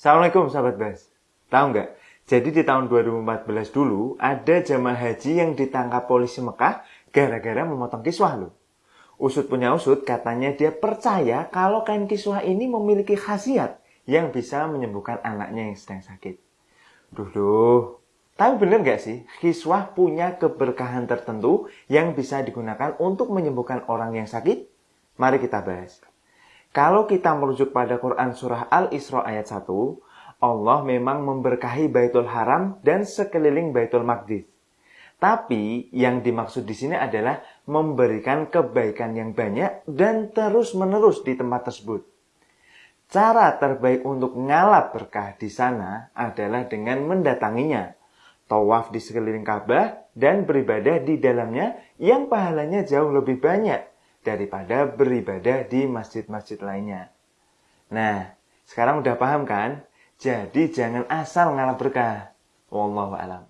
Assalamualaikum sahabat Bas. Tahu nggak? Jadi di tahun 2014 dulu ada jamaah haji yang ditangkap polisi Mekah gara-gara memotong kiswah loh. Usut punya usut katanya dia percaya kalau kain kiswah ini memiliki khasiat yang bisa menyembuhkan anaknya yang sedang sakit. Duh duh. Tapi bener nggak sih, kiswah punya keberkahan tertentu yang bisa digunakan untuk menyembuhkan orang yang sakit? Mari kita bahas. Kalau kita merujuk pada Quran Surah Al-Isra ayat 1, Allah memang memberkahi Baitul Haram dan sekeliling Baitul Maqdis. Tapi yang dimaksud di sini adalah memberikan kebaikan yang banyak dan terus-menerus di tempat tersebut. Cara terbaik untuk ngalap berkah di sana adalah dengan mendatanginya, tawaf di sekeliling Ka'bah dan beribadah di dalamnya yang pahalanya jauh lebih banyak daripada beribadah di masjid-masjid lainnya. Nah, sekarang udah paham kan? Jadi jangan asal ngalah berkah. Wallahu alam.